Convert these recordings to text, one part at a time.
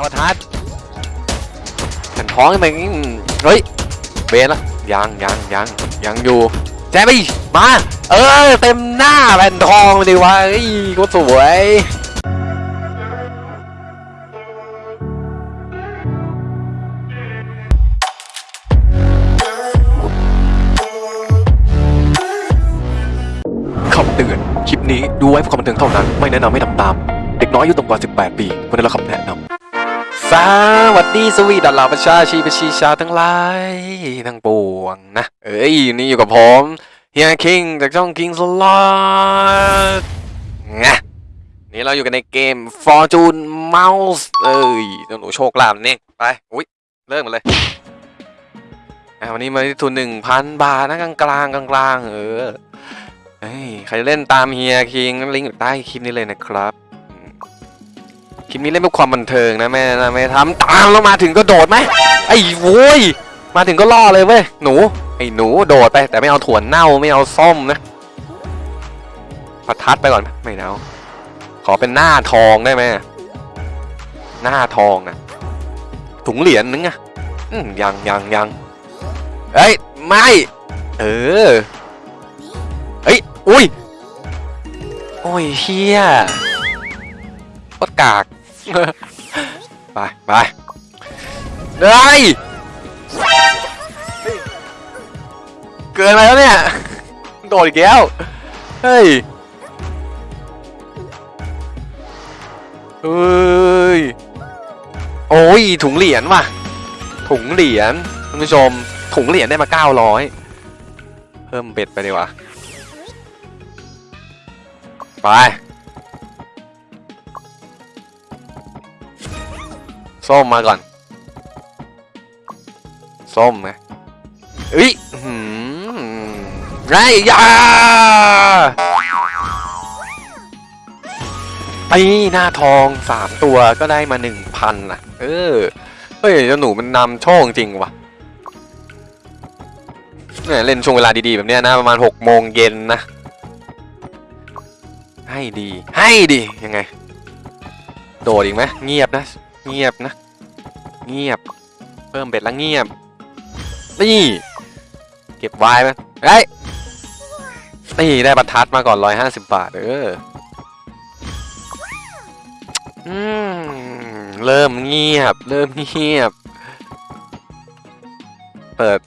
เอาทัดแผ่นท้องไปเฮ้ยเบนละยังยังยังยังอยู่แจ๊บไปมาเออเต็มหน้าแผ่นทองเลยดิวะเอ้ยก็สวยคำเตือน คลิปนี้ดูไว้เพื่อความบันเทิงเท่านั้น ไม่แนะนำให้ทำตาม เด็กน้อยอายุต่ำกว่า 18 ปีควรได้รับคำแนะนำ สวัสดีสวีดัลลาประชาชีประชีชาทั้งหลายทั้งปวงนะ เอ้ย นี่อยู่กับผมเฮียคิงจากช่อง King Slot งะนี่เราอยู่กันในเกม Fortune Mouse เอ้ยเจ้าหนูโชคลาภนี่ไป อุ้ยเริ่มกันเลยอะวันนี้มาที่ทุนหนึ่งพันบาทนะกลางกลางกลางกลางเออเฮ้ยใครเล่นตามเฮียคิงลิงก์อยู่ใต้คลิปนี้เลยนะครับ คลิปนี้เล่นเพื่อความบันเทิงนะแม่นะไม่ทำตามแล้วมาถึงก็โดดไหมไอ้โว้ยมาถึงก็ล่อเลยเว้ยหนูไอ้หนูโดดไป แต่ไม่เอาถั่วเน่าไม่เอาส้มนะประทัดไปก่อนไมไม่เอาขอเป็นหน้าทองได้ไหมหน้าทองอะถุงเหรียญนึงอะอืมยังยังยังเอ้ยไม่เออเอ้ยอุ้ยโอ้ยเฮียโคตรกาก ไปไปเฮ้ยเกินไปแล้วเนี่ยโดดอีกแล้วเฮ้ยเฮ้ยโอ้ยถุงเหรียญว่ะ ถุงเหรียญท่านผู้ชม ถุงเหรียญได้มา900เพิ่มเบ็ดไปดีกว่าไป ส้มมาก่อน ส้มไงเอ้ยหืมไรยาไปหน้าทองสามตัวก็ได้มาหนึ่งพันอะ เออ เฮ้ยเจ้าหนูมันนำโชคจริงว่ะเนี่ยเล่นช่วงเวลาดีๆ แบบเนี้ยนะประมาณหกโมงเย็นนะ ให้ดี ให้ดี ยังไง โดดอีกไหมเงียบนะ เงียบนะ เงียบ เพิ่มเบ็ดแล้วเงียบ นี่ เก็บไว้ไหมเฮ้ยนี่ได้ประทัดมาก่อนร้อยห้าสิบบาท เอออืมเริ่มเงียบ เริ่มเงียบ เปิด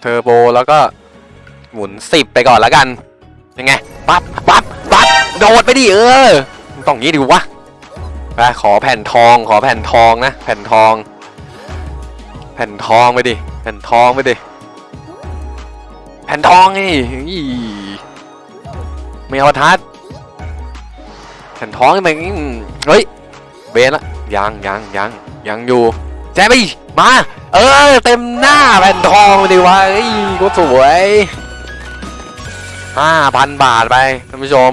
เทอร์โบแล้วก็ หมุนสิบไปก่อนแล้วกัน ยังไง ปั๊บปั๊บปั๊บโดดไปดิเออ ต้องงี้ดิวะ ไปขอแผ่นทองขอแผ่นทองนะ แผ่นทอง แผ่นทองไปดิแผ่นทองไปดิแผ่นทองไงอีไม่เอาทัดแผ่นทองไปเฮ้ยเบนละยังยังยังยังอยู่แจ๊บไปมา เออเต็มหน้าแผ่นทองไปดิวะเอ้ยก็สวยห้าพันบาทไปท่านผู้ชม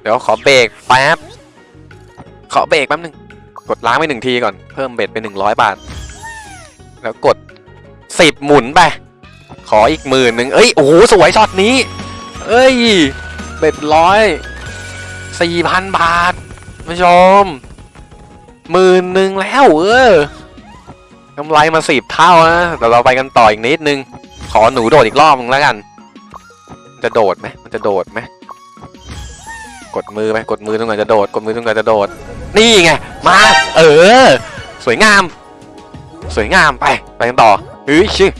เดี๋ยวขอเบรกแป๊บ ขอเบรกแป๊บหนึง กดล้างไปหนึ่งทีก่อน เพิ่มเบ็ดไปหนึ่งร้อยบาท แล้วกดสิบหมุนไป ขออีกหมื่นหนึ่งเอ้ย โอ้โห สวยช็อตนี้ เอ้ย เบ็ดร้อยสี่พันบาทท่านผู้ชมหมื่นหนึ่งแล้วเออกำไรมาสิบเท่านะแต่เราไปกันต่ออีกนิดนึง ขอหนูโดดอีกรอบนึงแล้วกันมันจะโดดไหมมันจะโดดไหมกดมือไปกดมือตรงไหนจะโดด กดมือตรงไหนจะโดด นี่ไง มา เออ สวยงาม สวยงามไป ไปกันต่อเฮ้ยชื่อ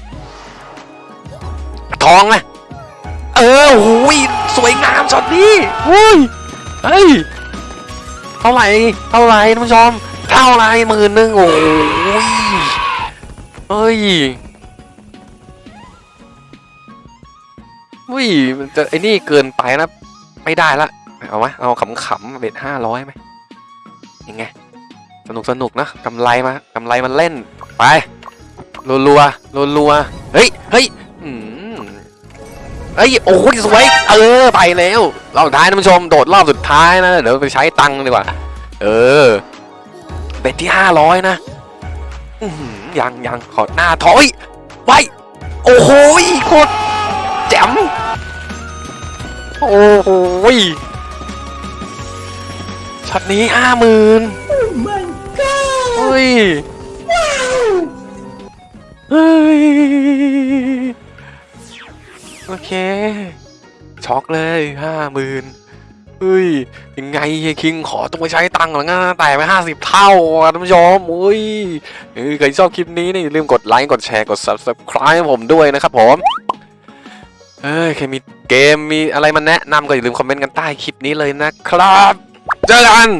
ทองนะเออโอ้ยสวยงามช็อตนี้อุ้ยเฮ้ยเท่าไหร่เท่าไหร่ท่านผู้ชมเท่าไหร่หมื่นหนึ่งโอ้ยเฮ้ยอุ้ยจะไอ้นี่เกินไปนะ ไม่ได้ละ เอาไหมเอาขำๆเบ็ดห้าร้อยไหม ยังไง สนุกสนุกนะกำไรมากำไรมันเล่น ไปรัวรัวรัวรัวๆเฮ้ยเฮ้ยอืมเฮ้ยโอ้ยสวยเออไปแล้วรอบสุดท้ายท่านผู้ชมโดดรอบสุดท้ายนะเดี๋ยวไปใช้ตังค์ดีกว่า เออเบ็ดที่ห้าร้อยนะยังยังขอหน้าถอยไว้โอ้โหโคตรแจ๋มโอ้โห ช็อตนี้ห้าหมื่นเฮ้ยฮ้ยเฮ้ย โอเค ช็อกเลยห้าหมื่นเฮ้ย ยังไงเฮียคิงขอต้องไปใช้ตังค์หรองั้นแต่ไปห้าสิบเท่าอะท่านผู้ชมอุ้ยเออใครชอบคลิปนี้เนี่ยอย่าลืมกดไลค์ กดแชร์ กด subscribe ให้ผมด้วยนะครับผมเอ้ยใครมีเกมมีอะไรมาแนะนำก็อย่าลืมคอมเมนต์กันใต้คลิปนี้เลยนะครับ เจอกัน